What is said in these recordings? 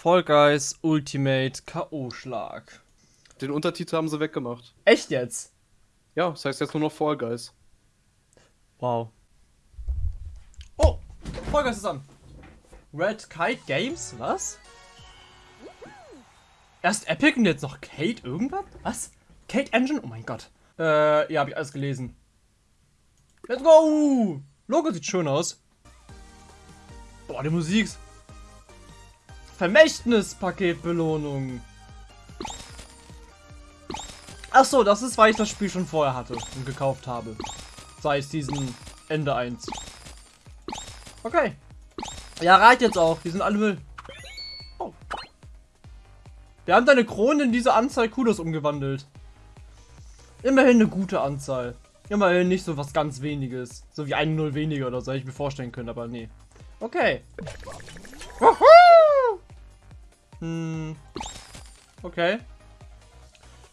Fall Guys Ultimate K.O.-Schlag. Den Untertitel haben sie weggemacht. Echt jetzt? Ja, das heißt jetzt nur noch Fall Guys. Wow. Oh, Fall Guys ist an. Red Kite Games? Was? Erst Epic und jetzt noch Kate irgendwas? Was? Kate Engine? Oh mein Gott. Äh, ja, hab ich alles gelesen. Let's go! Logo sieht schön aus. Boah, die Musik. Vermächtnis-Paketbelohnung. Achso, das ist, weil ich das Spiel schon vorher hatte und gekauft habe. Sei es diesen Ende 1. Okay. Ja, reicht jetzt auch. Die sind alle Müll. Oh. Wir haben deine Krone in diese Anzahl Kudos umgewandelt. Immerhin eine gute Anzahl. Immerhin nicht so was ganz weniges. So wie ein Null weniger oder so, hätte ich mir vorstellen können, aber nee. Okay. Woohoo! Hm. Okay.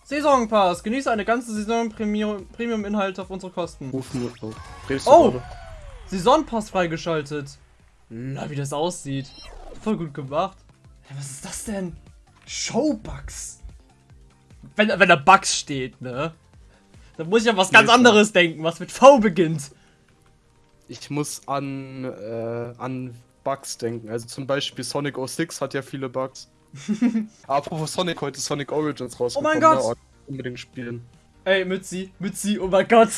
Saisonpass. Genieße eine ganze Saison Premium-Inhalt auf unsere Kosten. Oh! Saisonpass freigeschaltet. Na, wie das aussieht. Voll gut gemacht. Was ist das denn? Showbugs. Wenn, wenn da Bugs steht, ne? Dann muss ich an was ganz anderes denken, was mit V beginnt. Ich muss an, äh, an Bugs denken. Also zum Beispiel Sonic 06 hat ja viele Bugs. Apropos Sonic, heute ist Sonic Origins rausgekommen. Oh mein Gott! Ja, unbedingt spielen. Ey, Mützi, Mützi, oh mein Gott.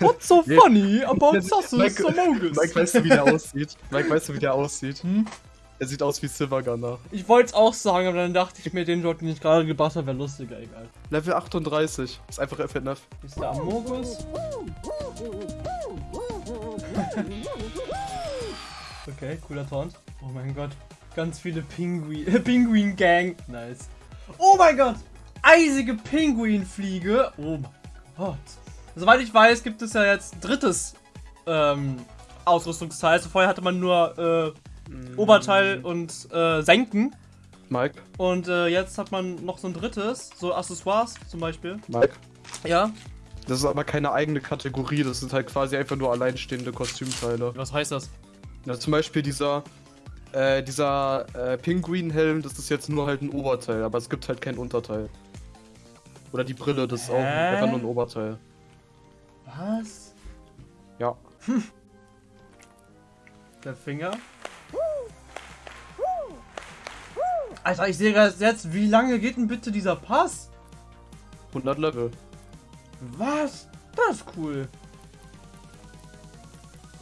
What's so funny about Sassus Mike, Mike, weißt du, wie der aussieht? Mike, weißt du, wie der aussieht? Hm? Er sieht aus wie Silver Gunner. Ich wollte es auch sagen, aber dann dachte ich mir, den Job, den ich gerade gebracht habe, wäre lustiger, egal. Level 38. Ist einfach FNF. Ist der Amogus? okay, cooler Taunt. Oh mein Gott. Ganz viele Pinguin. Pinguin Gang. Nice. Oh mein Gott. Eisige Pinguinfliege. Oh mein Gott. Soweit ich weiß, gibt es ja jetzt drittes ähm, Ausrüstungsteil. Also vorher hatte man nur äh, mm. Oberteil und äh, Senken. Mike. Und äh, jetzt hat man noch so ein drittes, so Accessoires zum Beispiel. Mike. Ja. Das ist aber keine eigene Kategorie, das sind halt quasi einfach nur alleinstehende Kostümteile. Was heißt das? Ja, zum Beispiel dieser, äh, dieser äh, Pinguin-Helm, das ist jetzt nur halt ein Oberteil, aber es gibt halt kein Unterteil. Oder die Brille, das ist auch einfach nur ein Oberteil. Was? Ja. Hm. Der Finger. Alter, ich sehe jetzt, wie lange geht denn bitte dieser Pass? 100 Level. Was? Das ist cool.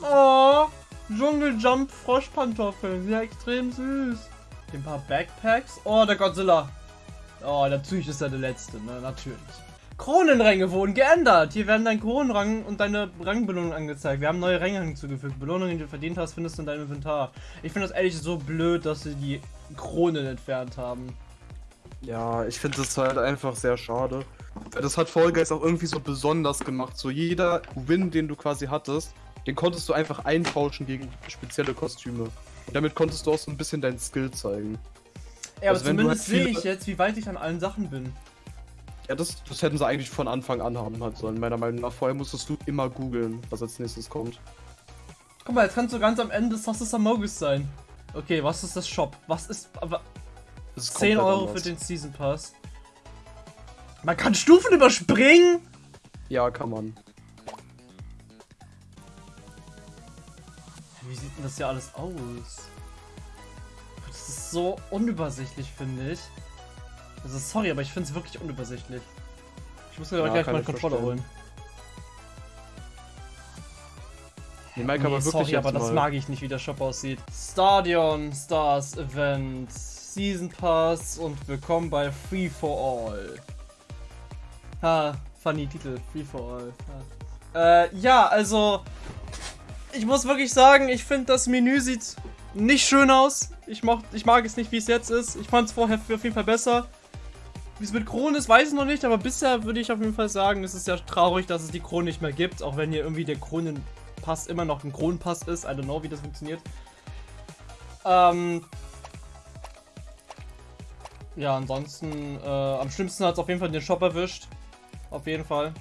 Oh, Dschungeljump Froschpantoffeln. Ja, extrem süß. Ein paar Backpacks. Oh, der Godzilla. Oh, natürlich ist er der letzte, ne? Natürlich. Kronenränge wurden geändert. Hier werden dein Kronenrang und deine Rangbelohnung angezeigt. Wir haben neue Ränge hinzugefügt. Belohnungen, die du verdient hast, findest du in deinem Inventar. Ich finde das ehrlich so blöd, dass sie die Kronen entfernt haben. Ja, ich finde das halt einfach sehr schade. Das hat Fall Guys auch irgendwie so besonders gemacht. So jeder Win, den du quasi hattest, den konntest du einfach eintauschen gegen spezielle Kostüme. Und damit konntest du auch so ein bisschen deinen Skill zeigen. Ja, aber also zumindest halt sehe ich jetzt, wie weit ich an allen Sachen bin. Ja, das, das hätten sie eigentlich von Anfang an haben halt sollen, meiner Meinung nach. Vorher musstest du immer googeln, was als nächstes kommt. Guck mal, jetzt kannst du ganz am Ende Sassus Amogus sein. Okay, was ist das Shop? Was ist. Aber. ist 10 Euro anders. für den Season Pass. Man kann Stufen überspringen? Ja, kann man. Wie sieht denn das hier alles aus? Das ist so unübersichtlich, finde ich. Also sorry, aber ich finde es wirklich unübersichtlich. Ich muss mir ja, gleich mal einen Controller holen. Nee, Mike, nee, aber wirklich sorry, aber das mag ich nicht, wie der Shop aussieht. Stadion Stars Event, Season Pass und willkommen bei Free for All. Ha, funny Titel, Free for All. Ha. Äh, ja, also ich muss wirklich sagen, ich finde das Menü sieht nicht schön aus. Ich, mocht, ich mag es nicht, wie es jetzt ist. Ich fand es vorher auf jeden Fall besser. Wie es mit Kronen ist, weiß ich noch nicht, aber bisher würde ich auf jeden Fall sagen, es ist ja traurig, dass es die Kronen nicht mehr gibt, auch wenn hier irgendwie der Kronenpass immer noch ein Kronenpass ist. I don't know, wie das funktioniert. Ähm ja, ansonsten, äh, am schlimmsten hat es auf jeden Fall den Shop erwischt. Auf jeden Fall.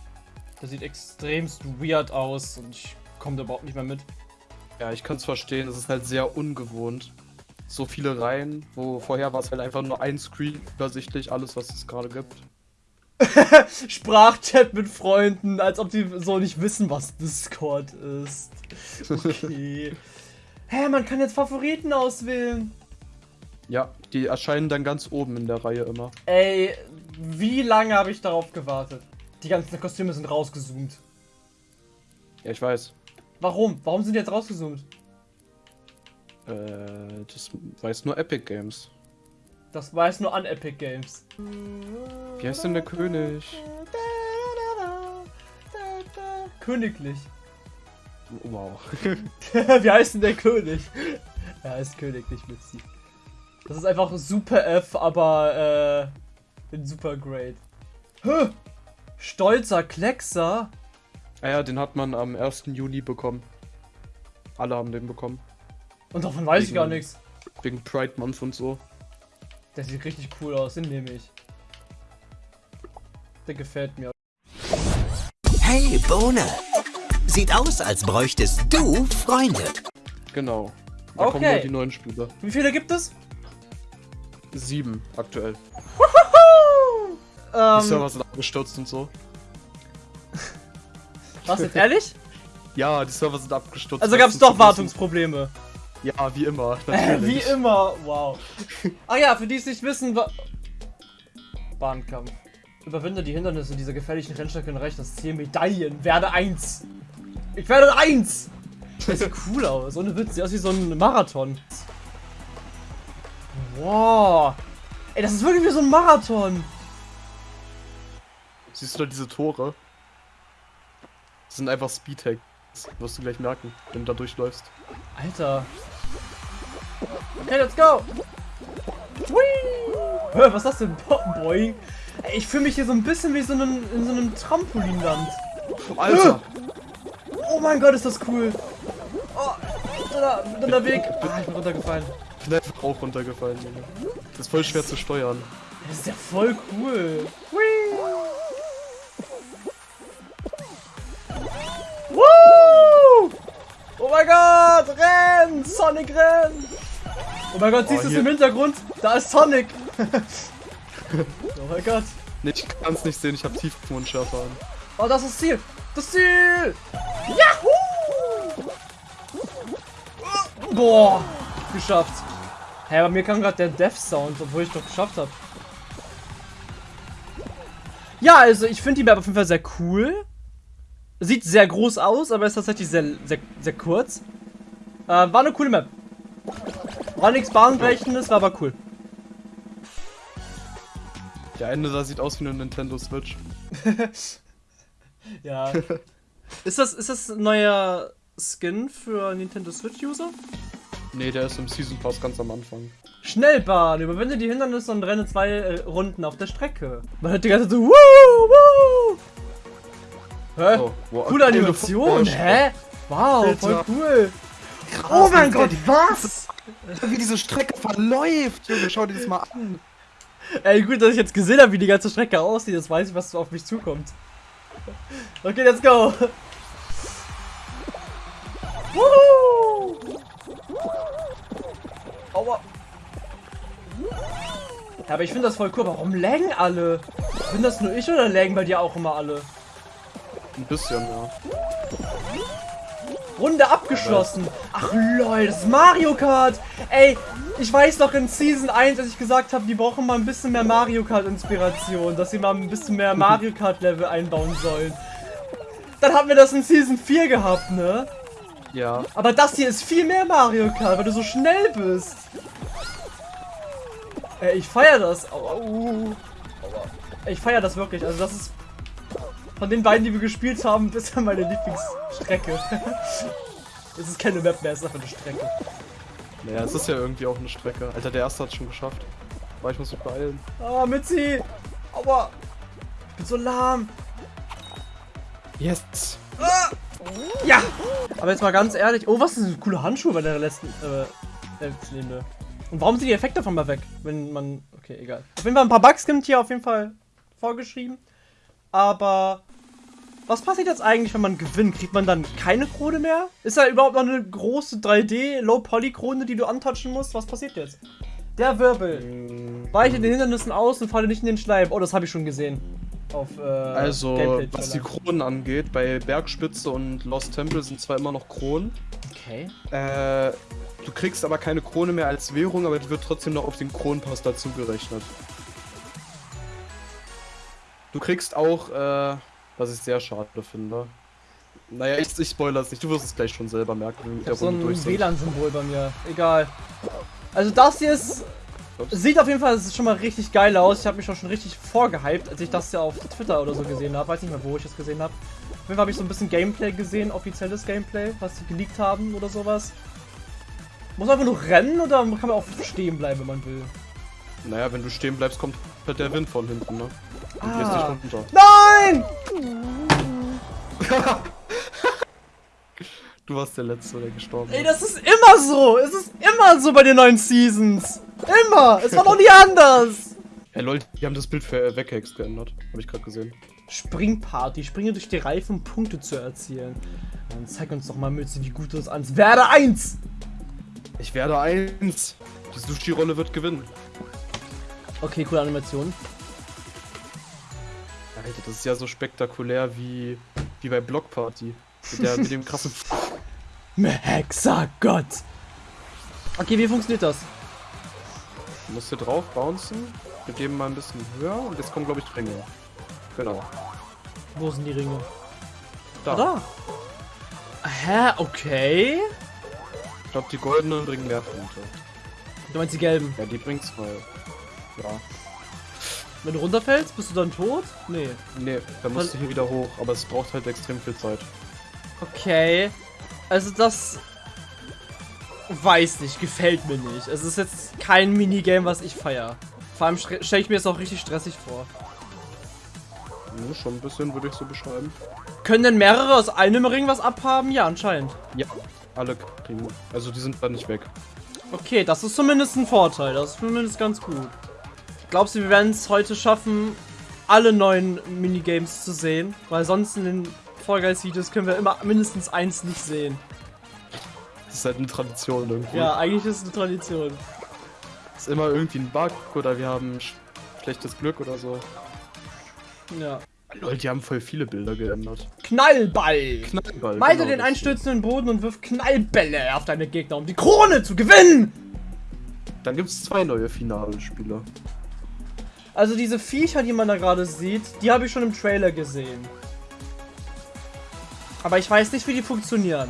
Der sieht extremst weird aus und ich komme da überhaupt nicht mehr mit. Ja, ich kann es verstehen, es ist halt sehr ungewohnt. so viele Reihen, wo vorher war es halt einfach nur ein Screen, übersichtlich, alles, was es gerade gibt. Sprachchat mit Freunden, als ob die so nicht wissen, was Discord ist. Okay. Hä, man kann jetzt Favoriten auswählen. Ja, die erscheinen dann ganz oben in der Reihe immer. Ey, wie lange habe ich darauf gewartet? Die ganzen Kostüme sind rausgezoomt. Ja, ich weiß. Warum? Warum sind die jetzt rausgezoomt? Äh, das weiß nur Epic Games. Das weiß nur an Epic Games. Wie heißt denn der König? Königlich. Wow. Wie heißt denn der König? Er heißt Königlich mit Sie. Das ist einfach Super F, aber äh, in Super Great. Huh. Stolzer Kleckser. Ah ja, den hat man am 1. Juni bekommen. Alle haben den bekommen. Und davon weiß ich gar nichts. Wegen Pride Month und so. Der sieht richtig cool aus, den nehme ich. Der gefällt mir. Hey, Bohne! Sieht aus, als bräuchtest du Freunde. Genau. Da kommen Okay. nur die neuen Spiele. Wie viele gibt es? Sieben aktuell. Die Ähm, Server sind abgestürzt und so. Was jetzt ehrlich? Ja, die Server sind abgestürzt. Also gab es doch Wartungsprobleme. Ja, wie immer. Wie immer, wow. Ah ja, für die es nicht wissen, wa Bahnkampf. Überwinde die Hindernisse dieser gefährlichen Rennstrecke und erreiche das Ziel Medaillen. Werde eins. Ich werde eins. Das sieht cool aus. Ohne Witz. Sieht aus wie so ein Marathon. Wow. Ey, das ist wirklich wie so ein Marathon. Siehst du da diese Tore? Das sind einfach Speedhacks. Wirst du gleich merken, wenn du da durchläufst. Alter. Okay, let's go. Whee! Was ist das denn? Bo Boing. Ich fühle mich hier so ein bisschen wie so einem, in so einem Trampolinland. Alter! Oh mein Gott, ist das cool. Oh, da, da, der Weg. Ah, ich bin runtergefallen. Ich bin einfach auch runtergefallen, Junge. Das ist voll schwer zu steuern. Das ist ja voll cool. Whee! Mein Gott, renn! Sonic renn! Oh mein Gott, siehst du es im Hintergrund? Da ist Sonic! oh mein Gott. Nee, ich kann's nicht sehen, ich hab Tiefenunschärfe an. Oh, das ist das Ziel! Das Ziel! Yahoo! Boah! Geschafft. Hä, bei mir kam gerade der Death Sound, obwohl ich doch geschafft habe. Ja, also ich finde die Map auf jeden Fall sehr cool. Sieht sehr groß aus, aber ist tatsächlich sehr, sehr, sehr kurz. Äh, war eine coole Map. War nichts Bahnbrechendes, war aber cool. Der Ende da sieht aus wie eine Nintendo Switch. Ja. ist das, ist das ein neuer Skin für Nintendo Switch-User? Nee, der ist im Season Pass ganz am Anfang. Schnellbahn, überwinde die Hindernisse und renne zwei äh, Runden auf der Strecke. Man hört die ganze Zeit so, wuh, wuh. Hä? Oh, wow, Coole Animation, hä? Wow, Alter. voll cool. Oh mein Gott, was? Wie diese Strecke verläuft, Junge, schau dir das mal an. Ey, gut, dass ich jetzt gesehen habe, wie die ganze Strecke aussieht. Jetzt weiß ich, was auf mich zukommt. Okay, let's go. Wuhu. Aua. Ja, aber ich finde das voll cool. Warum laggen alle? Bin das nur ich oder laggen bei dir auch immer alle? Ein bisschen, ja. Runde abgeschlossen. Ach lol, das ist Mario Kart. Ey, ich weiß noch in Season 1, als ich gesagt habe, die brauchen mal ein bisschen mehr Mario Kart Inspiration, dass sie mal ein bisschen mehr Mario Kart Level einbauen sollen. Dann haben wir das in Season 4 gehabt, ne? Ja. Aber das hier ist viel mehr Mario Kart, weil du so schnell bist. Ey, ich feier das. Aua, uh. Aua. Ich feier das wirklich. Also das ist von den beiden, die wir gespielt haben, bisher meine Lieblingsstrecke. Es ist keine Map mehr, es ist einfach eine Strecke. Naja, es ist ja irgendwie auch eine Strecke. Alter, der erste hat schon geschafft. Aber ich muss mich beeilen. Ah, Mitzi! Aua! Ich bin so lahm. Yes! Ja! Aber jetzt mal ganz ehrlich. Oh, was ist ein cooler Handschuh bei der letzten äh. Und warum sind die Effekte davon mal weg? Wenn man. Okay, egal. Auf jeden Fall ein paar Bugs gibt hier auf jeden Fall vorgeschrieben. Aber. Was passiert jetzt eigentlich, wenn man gewinnt? Kriegt man dann keine Krone mehr? Ist da überhaupt noch eine große 3D Low-Poly-Krone, die du antouchen musst? Was passiert jetzt? Der Wirbel. Mm, Weiche den Hindernissen aus und falle nicht in den Schleim. Oh, das habe ich schon gesehen. Auf, äh, Also, was die Kronen angeht, bei Bergspitze und Lost Temple sind zwar immer noch Kronen. Okay. Äh, du kriegst aber keine Krone mehr als Währung, aber die wird trotzdem noch auf den Kronenpass dazu gerechnet. Du kriegst auch, äh, was ich sehr schade finde. Naja, ich, ich spoilere es nicht, du wirst es gleich schon selber merken, wenn wir so ein. WLAN-Symbol bei mir. Egal. Also das hier ist... Ups. Sieht auf jeden Fall das ist schon mal richtig geil aus. Ich habe mich auch schon richtig vorgehypt, als ich das ja auf Twitter oder so gesehen habe. Weiß nicht mehr, wo ich das gesehen habe. Auf jeden Fall habe ich so ein bisschen Gameplay gesehen, offizielles Gameplay, was sie geleakt haben oder sowas. Muss man einfach nur rennen oder kann man auch stehen bleiben, wenn man will? Naja, wenn du stehen bleibst, kommt halt der Wind von hinten, ne? Ah. Nein! Du warst der Letzte, der gestorben Ey, ist. das ist immer so! Es ist immer so bei den neuen Seasons! Immer! Es war noch nie anders! Ey, lol, die haben das Bild für äh, Weghex geändert. Hab ich gerade gesehen. Springparty, springe durch die Reifen, um Punkte zu erzielen. Dann zeig uns doch mal, Mütze, wie gut du es ans Werde 1! Ich werde eins. Die Sushi-Rolle wird gewinnen. Okay, coole Animation. Alter, das ist ja so spektakulär wie, wie bei Block Party. Mit, der, mit dem krassen. Hexagott! Okay, wie funktioniert das? Du musst hier drauf bouncen. Wir geben mal ein bisschen höher und jetzt kommen, glaube ich, Ringe. Genau. Wo sind die Ringe? Da. Ah, da! Hä? Okay. Ich glaube, die goldenen bringen mehr Punkte. Du meinst die gelben. Ja, die bringen zwei. Ja. Wenn du runterfällst, bist du dann tot? Nee. Nee, da musst du hier wieder hoch, aber es braucht halt extrem viel Zeit. Okay. Also das... Weiß nicht, gefällt mir nicht. Es ist jetzt kein Minigame, was ich feier. Vor allem stelle ich mir das auch richtig stressig vor. Ja, schon ein bisschen, würde ich so beschreiben. Können denn mehrere aus einem Ring was abhaben? Ja, anscheinend. Ja, alle kriegen. Also die sind dann nicht weg. Okay, das ist zumindest ein Vorteil. Das ist zumindest ganz gut. Glaubst du, wir werden es heute schaffen, alle neuen Minigames zu sehen? Weil sonst in den Fall Guys Videos können wir immer mindestens eins nicht sehen. Das ist halt eine Tradition irgendwie. Ja, eigentlich ist es eine Tradition. Ist immer irgendwie ein Bug oder wir haben sch schlechtes Glück oder so. Ja. Lol, die haben voll viele Bilder geändert. Knallball! Knallball. Meide genau den einstürzenden Boden und wirf Knallbälle auf deine Gegner, um die Krone zu gewinnen! Dann gibt es zwei neue Finalspiele. Also diese Viecher, die man da gerade sieht, die habe ich schon im Trailer gesehen. Aber ich weiß nicht, wie die funktionieren.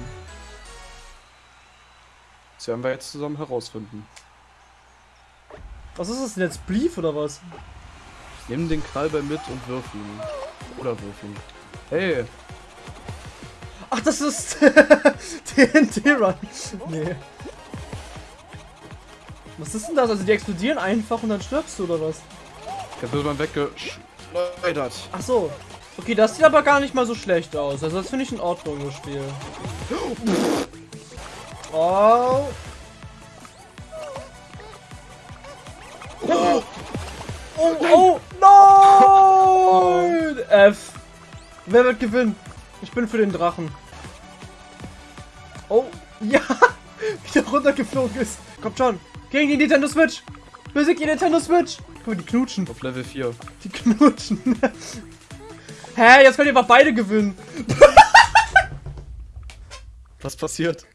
Das werden wir jetzt zusammen herausfinden. Was ist das denn jetzt? Beef oder was? Nimm den Knallball mit und wirf ihn. Oder wirf ihn. Hey, Ach, das ist TNT-Run. Nee. Was ist denn das? Also die explodieren einfach und dann stirbst du oder was? Da wird man weggeschleudert. Ach so. Okay, das sieht aber gar nicht mal so schlecht aus. Also das finde ich in Ordnung, das Spiel. Oh. Oh, oh, oh nein! F. Wer wird gewinnen? Ich bin für den Drachen. Oh, ja! Wie der runtergeflogen ist. Kommt schon. Gegen die Nintendo Switch. Besieg die Nintendo Switch. Guck mal, die knutschen. Auf Level 4. Die knutschen. Hä, jetzt könnt ihr aber beide gewinnen. Was passiert?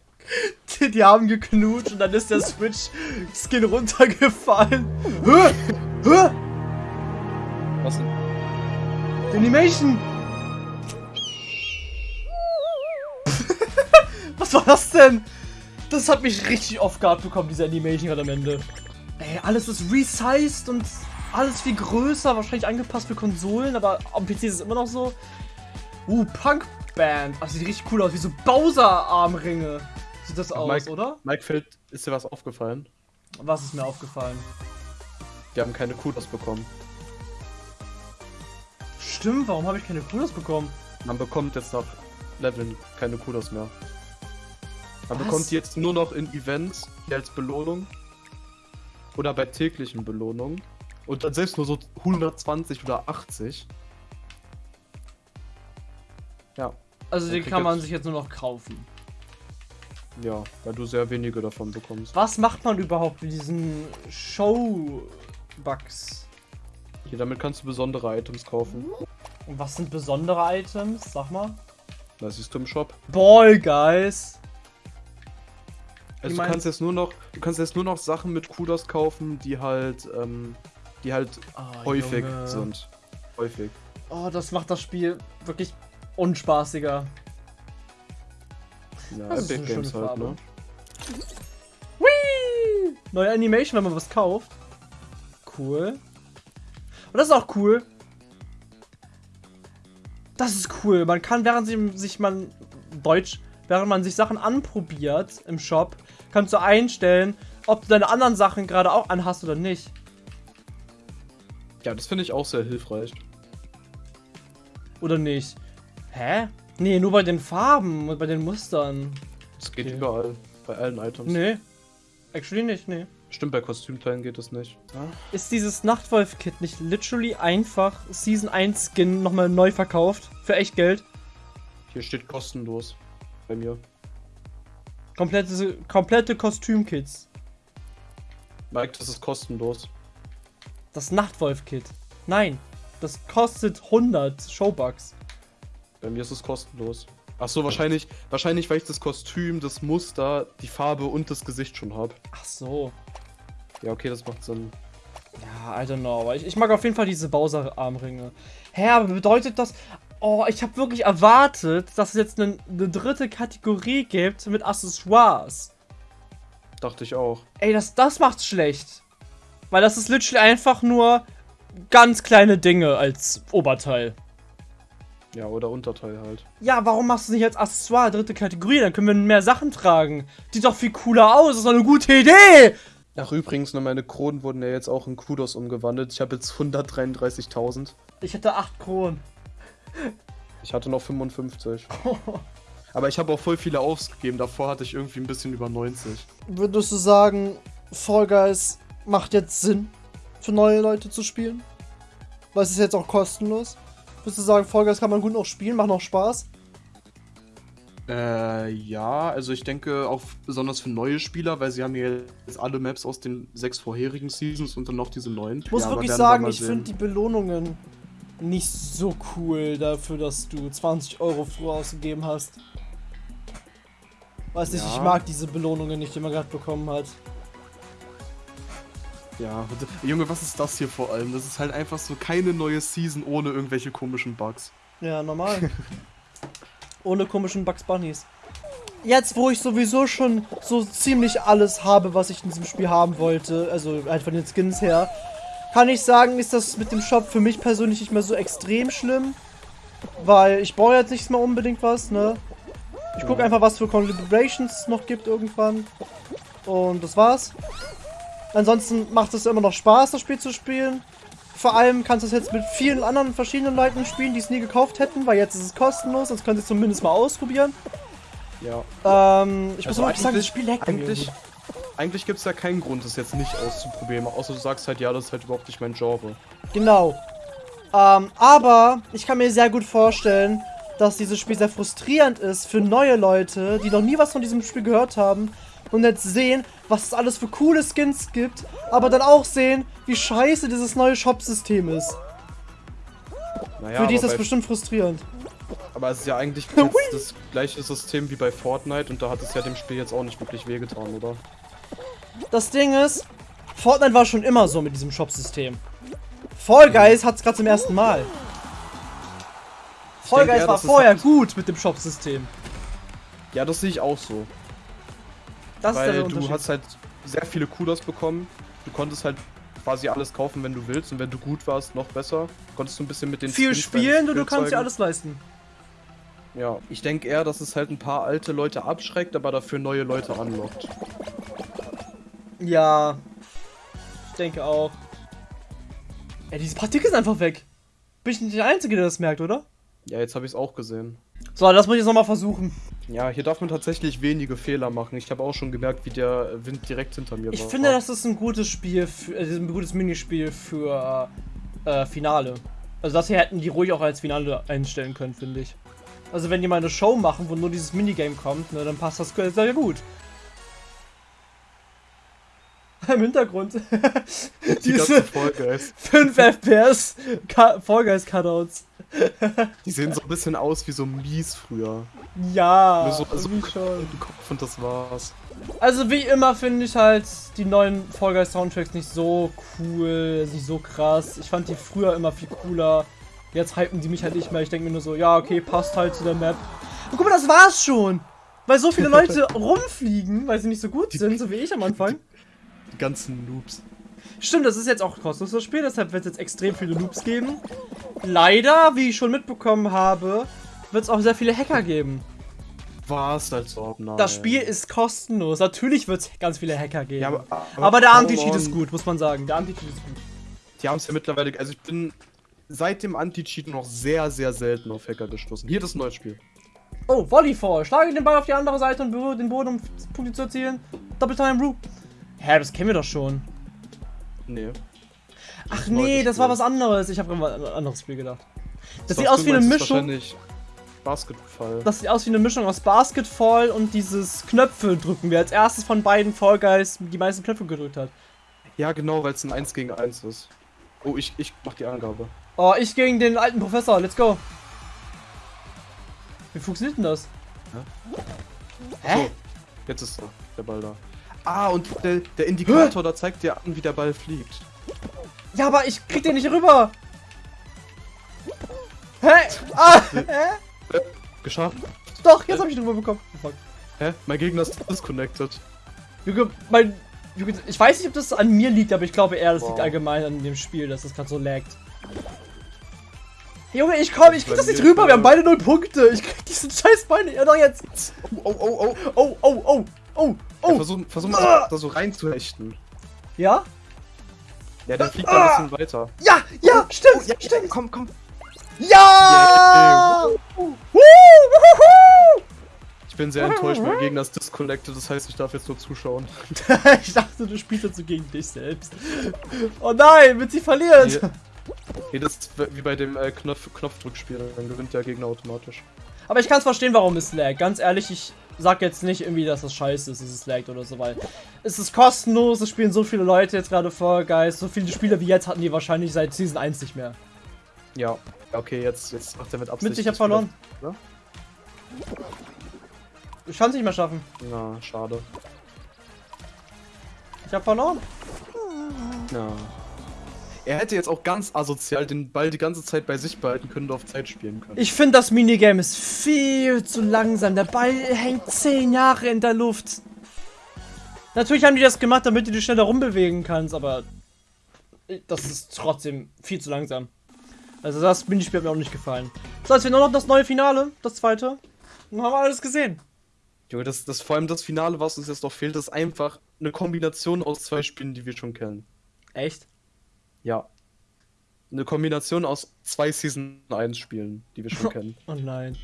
Die, die haben geknutscht und dann ist der Switch-Skin runtergefallen. Hä? Hä? Was denn? Die Animation! Was war das denn? Das hat mich richtig off guard bekommen, diese Animation gerade am Ende. Ey, alles ist resized und alles viel größer, wahrscheinlich angepasst für Konsolen, aber am PC ist es immer noch so. Uh, Punk Band. Ach, sieht richtig cool aus, wie so Bowser-Armringe. Sieht das aus, Mike- oder? Mike Feld, ist dir was aufgefallen? Was ist mir aufgefallen? Die haben keine Kudos bekommen. Stimmt, warum habe ich keine Kudos bekommen? Man bekommt jetzt nach Leveln keine Kudos mehr. Man Was? bekommt die jetzt nur noch in Events hier als Belohnung. Oder bei täglichen Belohnungen. Und dann selbst nur so 120 oder 80. Ja. Also den kann man sich jetzt nur noch kaufen. Ja, weil du sehr wenige davon bekommst. Was macht man überhaupt mit diesen Show-Bugs? Hier, damit kannst du besondere Items kaufen. Und was sind besondere Items? Sag mal. Das siehst du im Shop. Ball, Guys. Also du kannst jetzt nur noch, du kannst jetzt nur noch Sachen mit Kudos kaufen, die halt, ähm, die halt Oh, häufig Junge. sind. Häufig. Oh, das macht das Spiel wirklich unspaßiger. Ja, Das ist Epic eine Games schöne halt, ne? Whee! Neue Animation, wenn man was kauft. Cool. Und das ist auch cool. Das ist cool. Man kann, während sich man Deutsch, während man sich Sachen anprobiert im Shop, kannst du einstellen, ob du deine anderen Sachen gerade auch anhast oder nicht. Ja, das finde ich auch sehr hilfreich. Oder nicht. Hä? Nee, nur bei den Farben und bei den Mustern. Das geht Okay. überall. Bei allen Items. Nee. Actually nicht, nee. Stimmt, bei Kostümteilen geht das nicht. Ist dieses Nachtwolf-Kit nicht literally einfach Season 1 Skin nochmal neu verkauft? Für echt Geld? Hier steht kostenlos. Bei mir. Komplette, komplette Kostümkits. Mike, das ist kostenlos. Das Nachtwolf-Kit. Nein, das kostet 100 Showbucks. Bei mir ist es kostenlos. Ach so, wahrscheinlich, wahrscheinlich, weil ich das Kostüm, das Muster, die Farbe und das Gesicht schon habe. Ach so. Ja, okay, das macht Sinn. Ja, I don't know. Aber ich, ich mag auf jeden Fall diese Bowser-Armringe. Hä, aber bedeutet das... Oh, ich habe wirklich erwartet, dass es jetzt eine, eine dritte Kategorie gibt mit Accessoires. Dachte ich auch. Ey, das, das macht's schlecht. Weil das ist literally einfach nur ganz kleine Dinge als Oberteil. Ja, oder Unterteil halt. Ja, warum machst du es nicht als Accessoire, dritte Kategorie? Dann können wir mehr Sachen tragen. Sieht doch viel cooler aus, das ist doch eine gute Idee! Ach, übrigens, ne, meine Kronen wurden ja jetzt auch in Kudos umgewandelt. Ich habe jetzt 133.000. Ich hätte 8 Kronen. Ich hatte noch 55. Aber ich habe auch voll viele ausgegeben. Davor hatte ich irgendwie ein bisschen über 90. Würdest du sagen, Fall Guys macht jetzt Sinn, für neue Leute zu spielen? Weil es ist jetzt auch kostenlos. Würdest du sagen, Fall Guys kann man gut noch spielen, macht noch Spaß? Äh, ja, also ich denke auch besonders für neue Spieler, weil sie haben ja jetzt alle Maps aus den sechs vorherigen Seasons und dann noch diese neuen. Ich muss ja, wirklich sagen, ich finde die Belohnungen nicht so cool dafür, dass du 20 Euro früher ausgegeben hast. Weiß nicht, Ja. ich mag diese Belohnungen nicht, die man gerade bekommen hat. Ja, Junge, was ist das hier vor allem? Das ist halt einfach so keine neue Season ohne irgendwelche komischen Bugs. Ja, normal. Ohne komischen Bugs Bunnies. Jetzt, wo ich sowieso schon so ziemlich alles habe, was ich in diesem Spiel haben wollte, also halt von den Skins her, kann ich sagen, ist das mit dem Shop für mich persönlich nicht mehr so extrem schlimm. Weil ich brauche jetzt nicht mehr unbedingt was, ne? Ich gucke einfach, was für Collaborations es noch gibt irgendwann. Und das war's. Ansonsten macht es immer noch Spaß, das Spiel zu spielen. Vor allem kannst du es jetzt mit vielen anderen verschiedenen Leuten spielen, die es nie gekauft hätten, weil jetzt ist es kostenlos, sonst könnt ihr es zumindest mal ausprobieren. Ja. Ähm, ich muss Also wirklich sagen, das Spiel leckt Eigentlich, eigentlich gibt es ja keinen Grund, das jetzt nicht auszuprobieren. Außer du sagst halt, ja, das ist halt überhaupt nicht mein Genre. Genau. Ähm, aber ich kann mir sehr gut vorstellen, dass dieses Spiel sehr frustrierend ist für neue Leute, die noch nie was von diesem Spiel gehört haben und jetzt sehen, was es alles für coole Skins gibt, aber dann auch sehen, wie scheiße dieses neue Shop-System ist. Naja, für die ist das bestimmt frustrierend. Aber es ist ja eigentlich das gleiche System wie bei Fortnite und da hat es ja dem Spiel jetzt auch nicht wirklich wehgetan, oder? Das Ding ist, Fortnite war schon immer so mit diesem Shop-System. Fall Guys hat es gerade zum ersten Mal. Fall Guys eher, war vorher gut mit dem Shop-System. Ja, das sehe ich auch so. Das ist Weil du hast halt sehr viele Kudos bekommen. Du konntest halt quasi alles kaufen, wenn du willst. Und wenn du gut warst, noch besser. Konntest du ein bisschen mit den viel Skins spielen und du kannst dir alles leisten. Ja, ich denke eher, dass es halt ein paar alte Leute abschreckt, aber dafür neue Leute anlockt. Ja. Ich denke auch. Ey, diese Partikel sind einfach weg. Bin ich nicht der Einzige, der das merkt, oder? Ja, jetzt habe ich es auch gesehen. So, das muss ich jetzt nochmal versuchen. Ja, hier darf man tatsächlich wenige Fehler machen. Ich habe auch schon gemerkt, wie der Wind direkt hinter mir Ich war. finde, das ist ein gutes Spiel, für, äh, ein gutes Minispiel für äh, Finale. Also das hier hätten die ruhig auch als Finale einstellen können, finde ich. Also wenn die mal eine Show machen, wo nur dieses Minigame kommt, ne, dann passt das sehr gut. Im Hintergrund. Die Diese ganze Folge ist. 5 FPS Ka- Fall Guys Cutouts. Die sehen so ein bisschen aus wie so mies früher. Ja, Nur so, so schon. Kopf und das war's. Also wie immer finde ich halt die neuen Fall Guys Soundtracks nicht so cool, nicht so krass. Ich fand die früher immer viel cooler. Jetzt hypen die mich halt nicht mehr. Ich denke mir nur so, ja, okay, passt halt zu der Map. Und guck mal, das war's schon. Weil so viele Leute rumfliegen, weil sie nicht so gut sind, so wie ich am Anfang. Die ganzen Noobs. Stimmt, das ist jetzt auch ein kostenloses Spiel, deshalb wird es jetzt extrem viele Loops geben. Leider, wie ich schon mitbekommen habe, wird es auch sehr viele Hacker geben. War's als ob, nein. Das Spiel ist kostenlos. Natürlich wird es ganz viele Hacker geben. Ja, aber, aber, der come Anti-Cheat ist gut, muss man sagen. Der Anti-Cheat ist gut. Die haben es ja mittlerweile. Also ich bin seit dem Anti-Cheat noch sehr, sehr selten auf Hacker gestoßen. Hier das neue Spiel. Oh, Volleyfall. Schlage den Ball auf die andere Seite und berühre den Boden, um Punkte zu erzielen. Double Time Rue. Hä, das kennen wir doch schon. Nee. Ach neues nee, das war was anderes. Ich habe an ein anderes Spiel gedacht. Das sieht Was aus wie eine Mischung. wahrscheinlich Basketball. Das sieht aus wie eine Mischung aus Basketball und dieses Knöpfe drücken, wer als erstes von beiden Fall Guys die meisten Knöpfe gedrückt hat. Ja, genau, weil es ein 1 gegen 1 ist. Oh, ich, ich mach die Angabe. Oh, ich gegen den alten Professor. Let's go. Wie funktioniert denn das? Hä? So, jetzt ist er, der Ball da. Ah, und der, der Indikator, da zeigt dir an, wie der Ball fliegt. Ja, aber ich krieg den nicht rüber. Hä? Ah, hä? Geschafft. Doch, jetzt hab ich den rüber bekommen. Fuck. Hä? Mein Gegner ist disconnected. Junge, mein. Junge, ich weiß nicht, ob das an mir liegt, aber ich glaube eher, das liegt Wow. allgemein an dem Spiel, dass das gerade so laggt. Junge, ich komm, ich krieg das nicht rüber, wir haben äh, beide null Punkte. Ich krieg diesen scheiß Beine. Ja, doch jetzt. Oh, oh, oh, oh. Oh, oh, oh, oh, Ja, oh. versuch, versuch mal Ah! da so reinzuhechten. Ja? Ja, der fliegt da ein bisschen weiter. Ja, ja, stimmt, Ja, stimmt. komm, komm. Ja! Yeah. Ich bin sehr enttäuscht, mein Gegner ist disconnected, das heißt, ich darf jetzt nur zuschauen. ich dachte, du spielst dazu gegen dich selbst. Oh nein, wird sie verliert. Nee, nee, das ist wie bei dem äh, Knopf Knopfdrückspiel, dann gewinnt der Gegner automatisch. Aber ich kann es verstehen, warum es laggt. Ganz ehrlich, ich sag jetzt nicht irgendwie, dass das scheiße ist, dass es laggt oder so, weil es ist kostenlos, es spielen so viele Leute jetzt gerade Fall Guys, so viele Spieler wie jetzt hatten die wahrscheinlich seit Season 1 nicht mehr. Ja, okay, jetzt, jetzt macht er mit Absicht. Mit ich hab verloren. wieder- Ich kann es nicht mehr schaffen. Ja, schade. Ich hab verloren. Ja. Er hätte jetzt auch ganz asozial den Ball die ganze Zeit bei sich behalten können und auf Zeit spielen können. Ich finde, das Minigame ist viel zu langsam. Der Ball hängt 10 Jahre in der Luft. Natürlich haben die das gemacht, damit du dich schneller rumbewegen kannst, aber das ist trotzdem viel zu langsam. Also das Minispiel hat mir auch nicht gefallen. So, jetzt fehlt nur noch das neue Finale, das zweite. Dann haben wir alles gesehen. Junge, das, das vor allem das Finale, was uns jetzt noch fehlt, ist einfach eine Kombination aus zwei Spielen, die wir schon kennen. Echt? Ja. Eine Kombination aus zwei Season 1 Spielen, die wir schon kennen. Oh nein.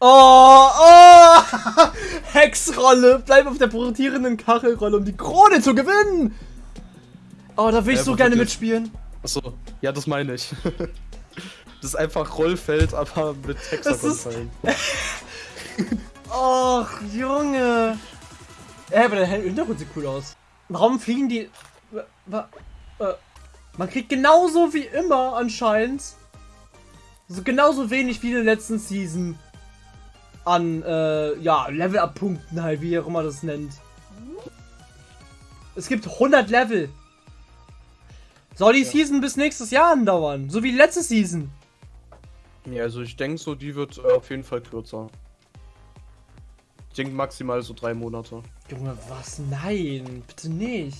Oh, oh! Hexrolle! Bleib auf der rotierenden Kachelrolle, um die Krone zu gewinnen! Oh, da will ich Ja, so gerne mitspielen. Achso, ja, das meine ich. das ist einfach Rollfeld, aber mit Hexagon-Teilen. Och, Junge. Ey, aber der Hintergrund sieht cool aus. Warum fliegen die... Wa- wa- äh, Man kriegt genauso wie immer anscheinend. So genauso wenig wie in der letzten Season. An, äh, ja, Level-Up-Punkten halt, wie ihr auch immer das nennt. Es gibt 100 Level. Soll die Season bis nächstes Jahr andauern? So wie die letzte Season. Ja, also ich denke so, die wird äh, auf jeden Fall kürzer. Ich denke maximal so drei Monate. Junge, was? Nein, bitte nicht.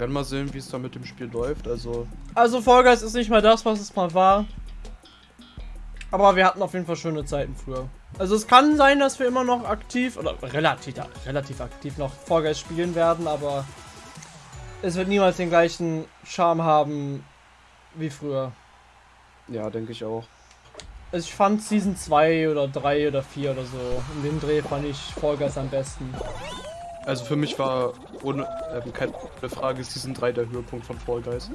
Werden mal sehen, wie es da mit dem Spiel läuft. Also, Also Fall Guys ist nicht mehr das, was es mal war. Aber wir hatten auf jeden Fall schöne Zeiten früher. Also es kann sein, dass wir immer noch aktiv oder relativ, relativ aktiv noch Fall Guys spielen werden, aber es wird niemals den gleichen Charme haben wie früher. ja, denke ich auch. Also ich fand Season 2 oder 3 oder 4 oder so. In dem Dreh fand ich Fall Guys am besten. Also für mich war ohne äh, keine Frage Season 3 der Höhepunkt von Fall Guys.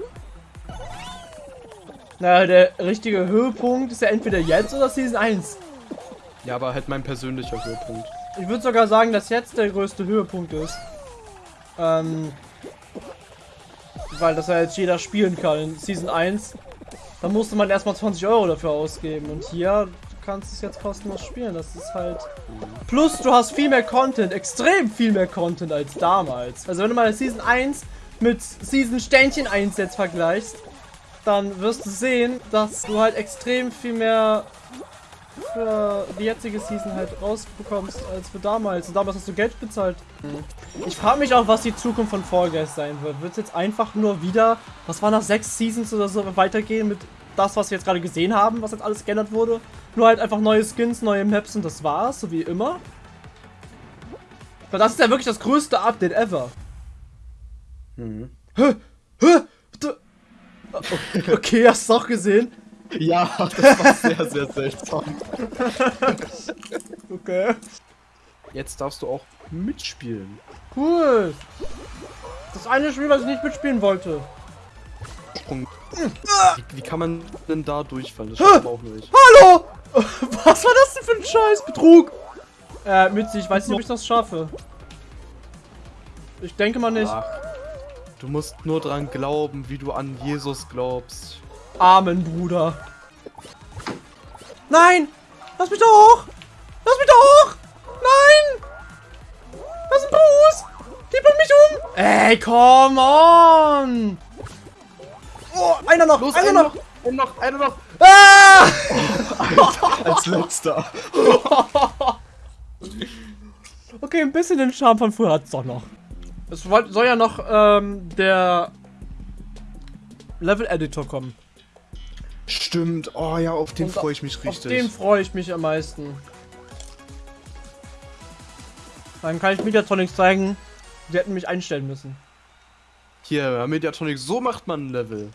Naja, der richtige Höhepunkt ist ja entweder jetzt oder Season 1. Ja, aber halt mein persönlicher Höhepunkt. Ich würde sogar sagen, dass jetzt der größte Höhepunkt ist. Ähm, weil das ja jetzt jeder spielen kann in Season 1. Da musste man erstmal 20 Euro dafür ausgeben. Und hier kannst es jetzt kostenlos spielen. Das ist halt. Plus, du hast viel mehr Content, extrem viel mehr Content als damals. Also, wenn du mal Season 1 mit Season Sternchen 1 jetzt vergleichst, dann wirst du sehen, dass du halt extrem viel mehr für die jetzige Season halt rausbekommst als für damals. Und damals hast du Geld bezahlt. Ich frage mich auch, was die Zukunft von Fall Guys sein wird. Wird es jetzt einfach nur wieder, was war nach sechs Seasons oder so, weitergehen mit das, was wir jetzt gerade gesehen haben, was jetzt alles geändert wurde? Nur halt einfach neue Skins, neue Maps und das war's, so wie immer. Weil das ist ja wirklich das größte Update ever. Mhm. Hä? Hä? Du- Okay, hast du es auch gesehen? Ja, das war sehr, sehr seltsam. Okay. Jetzt darfst du auch mitspielen. Cool. Das eine Spiel, was ich nicht mitspielen wollte. Sprung. Wie, wie kann man denn da durchfallen? Das schaffen wir auch nicht. Hallo! Was war das denn für ein Scheiß? Betrug! Äh, Mitzi, ich weiß nicht, ob ich das schaffe. Ich denke mal nicht. Ach, du musst nur dran glauben, wie du an Jesus glaubst. Amen, Bruder. Nein! Lass mich doch hoch! Lass mich doch hoch! Nein! Das ist ein Bruce! Die bringt mich um! Ey, come on! Oh, einer noch! einer noch! Einer noch, einer noch. Ah! Als letzter. Okay, ein bisschen den Charme von früher hat's doch noch. Es soll soll ja noch ähm, der Level-Editor kommen. Stimmt. Oh ja, auf den freue ich mich Auf richtig. den freue ich mich am meisten. Dann kann ich Mediatronics zeigen. Sie hätten mich einstellen müssen. Hier, Mediatronic, so macht man ein Level.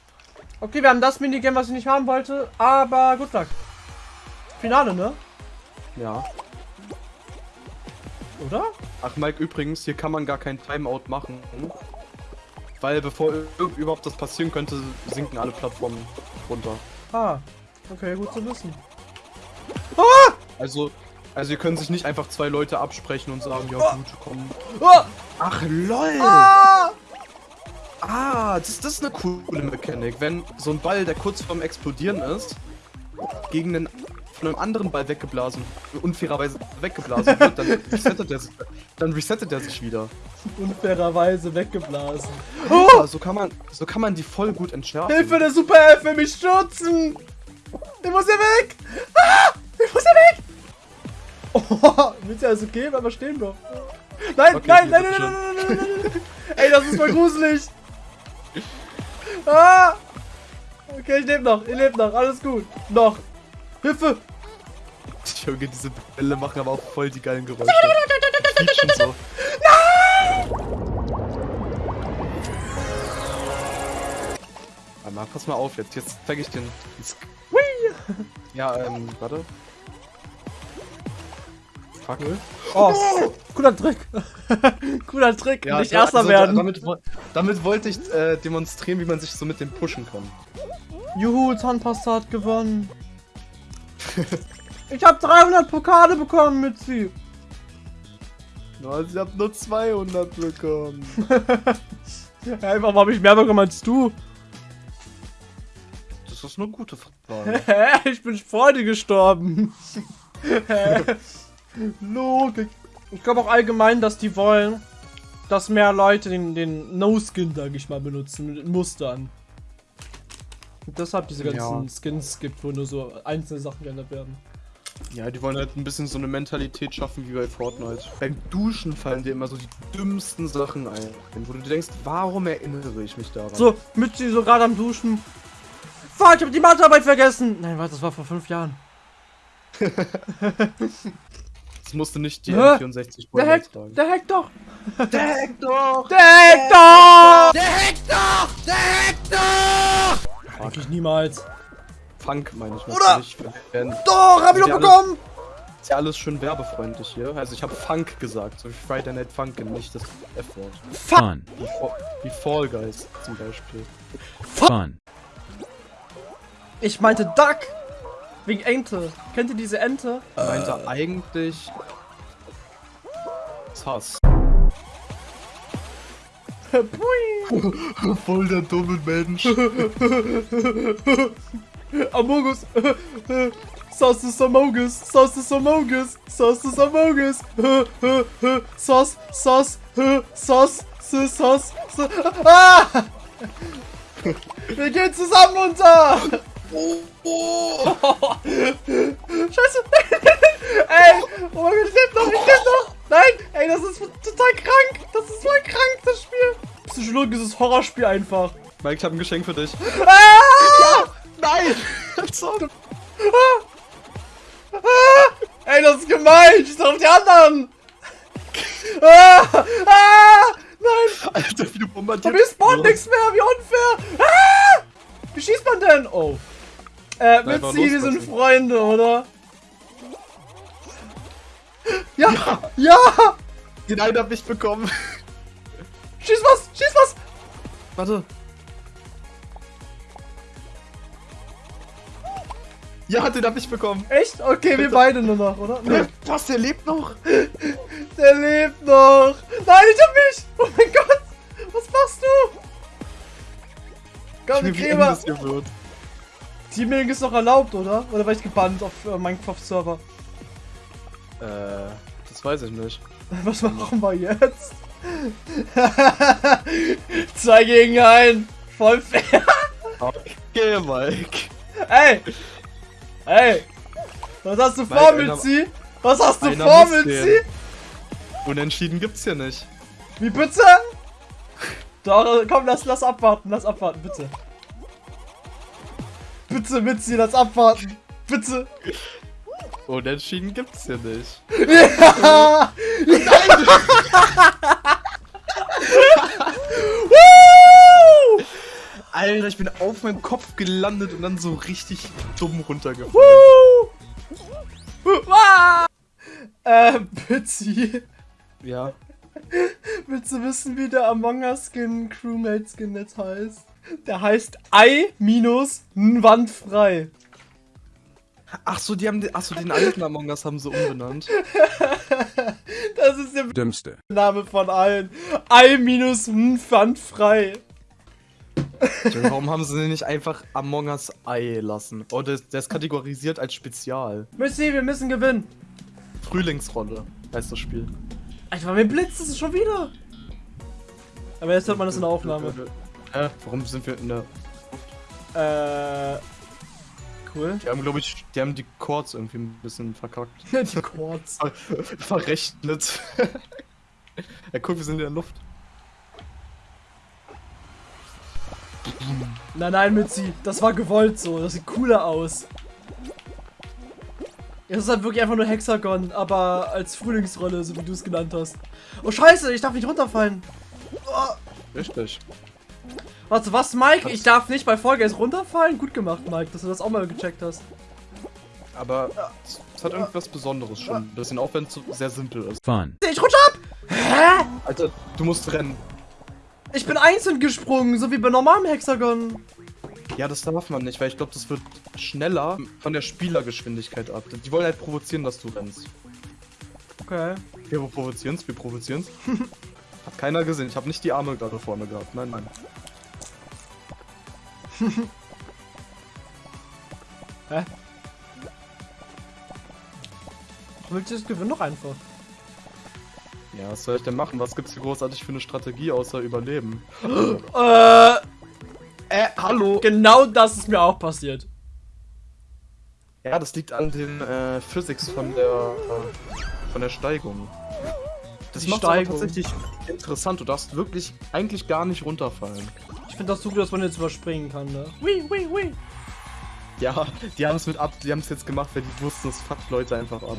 Okay, wir haben das Minigame, was ich nicht haben wollte, aber gut luck. Finale, ne? Ja. Oder? Ach, Mike, übrigens, hier kann man gar kein Timeout machen. Weil bevor überhaupt das passieren könnte, sinken alle Plattformen runter. Ah, okay, gut zu wissen. Also, also ihr könnt sich nicht einfach zwei Leute absprechen und sagen, ja gut, komm. Ah! Ach lol! Ah! Ah, das, das ist eine coole Mechanik. Wenn so ein Ball, der kurz vorm Explodieren ist, gegen einen von einem anderen Ball weggeblasen, unfairerweise weggeblasen wird, dann resettet er sich, dann resettet er sich wieder. Unfairerweise weggeblasen. Ja, so kann man, so kann man die voll gut entschärfen. Hilfe, der Super Elf will mich stürzen! Ich muss hier weg! Ah! Ich muss hier weg! Oh, willst du alles okay? Bleib mal stehen doch. Nein, Okay, nein, ich nein, bin nein, nein, nein, nein, nein, nein, nein. Ey, das ist voll gruselig. Ah! Okay, ich lebe noch, ich lebe noch, alles gut. Noch. Hilfe! Junge, diese Bälle machen aber auch voll die geilen Geräusche. Quietschen so. Warte mal, pass mal auf jetzt. Jetzt zeige ich Sk- Ja, ähm, warte. Fuck. Oh, cooler Trick. cooler Trick, Ja, nicht Erster also werden. Damit, damit wollte ich äh, demonstrieren, wie man sich so mit dem pushen kann. Juhu, Zahnpasta hat gewonnen. ich habe 300 Pokale bekommen mit sie. No, ich hab nur 200 bekommen. Hey, warum habe ich mehr bekommen als du? Das ist eine gute Frage. Hä? Ich bin Freude gestorben. Logik. Ich glaube auch allgemein, dass die wollen, dass mehr Leute den, den No-Skin, sag ich mal, benutzen, mit Mustern. Und deshalb diese ganzen Ja. Skins gibt, wo nur so einzelne Sachen geändert werden. Ja, die wollen halt ein bisschen so eine Mentalität schaffen wie bei Fortnite. Beim Duschen fallen dir immer so die dümmsten Sachen ein, wo du dir denkst, warum erinnere ich mich daran? So, mit sie so gerade am Duschen. Fuck, ich hab die Mathearbeit vergessen. Nein, warte, das war vor fünf Jahren. Das musste nicht die Hä? M64 Der hackt, der hackt doch. Der hackt doch! Der hackt doch! Der hackt doch! Der hackt doch! Eigentlich niemals. Funk meine ich Oder- natürlich. Denn Doch, hab ich doch bekommen. ist ja alles schön werbefreundlich hier. Also ich habe Funk gesagt, so wie Friday Night Funkin', nicht das F-Wort. Fun. Wie, Fa- wie Fall Guys zum Beispiel. Fun. Ich meinte Duck. Wegen Ente. Kennt ihr diese Ente? Ich meinte eigentlich. Sass. Pui. Voll der dumme Mensch. Amogus. Sauce ist Amogus. Sauce ist Amogus. Sauce ist Amogus. Sauce, Sauce, Sauce, Sauce, Sauce. Ah! Wir gehen zusammen unter. Scheiße. ey, oh mein Gott, ich lebe noch, ich lebe noch. Nein, ey, das ist total krank. Das ist voll krank, das Spiel. Psychologisches Horrorspiel einfach. Mike, ich hab ein Geschenk für dich. Ah! Nein! Als ob. Ey, das ist gemein! Ich auf die anderen! Ah! Ah! Alter, wie du Aber bombardierst. mir spawnt nichts mehr! Wie unfair! Ah! Wie schießt man denn? Oh. Äh, mal Mitzi, wir sind. Freunde, oder? Ja! Ja! Den einen hab ich bekommen. Schieß was! Schieß was! Warte. Ja, den hab ich bekommen. Echt? Okay, wir beide nur noch, oder? Nee, Was, der lebt noch? der lebt noch! Nein, ich hab mich! Oh mein Gott! Was machst du? Eng Gräber! Teaming ist noch erlaubt, oder? Oder war ich gebannt auf äh, Minecraft-Server? Äh, das weiß ich nicht. Was machen wir jetzt? Zwei gegen einen. Voll fair. Okay, Mike. Ey! Ey! Was hast du vor, Mitzi? Was hast du vor, Mitzi? Unentschieden gibt's hier nicht. Wie bitte? Doch, komm, lass, lass abwarten, lass abwarten, bitte. Bitte, Mitzi, lass abwarten. Bitte. Unentschieden gibt's hier nicht. Ja! Alter, ich bin auf meinem Kopf gelandet und dann so richtig dumm runtergefallen. Woo! Äh, Bitzi. Ja. Willst du wissen, wie der Among Us Skin, Crewmate Skin jetzt heißt? Der heißt Ei minus wandfrei. Ach so, die haben den, ach so, den alten Among Us haben sie umbenannt. Das ist der Dümmste. Name von allen. Ei minus wandfrei. Warum haben sie den nicht einfach Among Us Ei lassen? Oh, der, der ist kategorisiert als Spezial. Müssi, wir müssen gewinnen. Frühlingsrolle heißt das Spiel. Alter, mir blitzt es schon wieder. Aber jetzt hört man das in der Aufnahme. Hä? Warum sind wir in der. Äh. Cool. Die haben, glaube ich, die haben die Chords irgendwie ein bisschen verkackt. Die Chords. Verrechnet. ja, guck, wir sind in der Luft. Nein, nein, Mitzi, das war gewollt so. Das sieht cooler aus. Es ist halt wirklich einfach nur Hexagon, aber als Frühlingsrolle, so wie du es genannt hast. Oh scheiße, ich darf nicht runterfallen. Oh, Richtig. warte, was, Mike? Was? Ich darf nicht bei Fall Guys runterfallen? Gut gemacht, Mike, dass du das auch mal gecheckt hast. Aber es hat irgendwas Besonderes schon. Ein bisschen, auch wenn es sehr simpel ist. Fun. Ich rutsche ab! Hä? Alter, du musst rennen. Ich bin einzeln gesprungen, so wie bei normalem Hexagon. Ja, das darf man nicht, weil ich glaube, das wird schneller von der Spielergeschwindigkeit ab. Die wollen halt provozieren, dass du rennst. Okay. Wir provozieren's, wir provozieren's. Hat keiner gesehen. Ich habe nicht die Arme gerade vorne gehabt. Nein, nein. Hä? Willst du das gewinnen doch einfach? Ja, was soll ich denn machen? Was gibt's hier großartig für eine Strategie außer Überleben? Äh, hallo! genau das ist mir auch passiert. Ja, das liegt an den äh, Physics von der äh, von der Steigung. Das Die macht Steigung. tatsächlich interessant. Du darfst wirklich eigentlich gar nicht runterfallen. Ich finde das so gut, dass man jetzt überspringen kann, ne? Hui, hui, hui. Ja, die haben es mit ab, die haben es jetzt gemacht, weil die wussten, es fuckt Leute einfach an.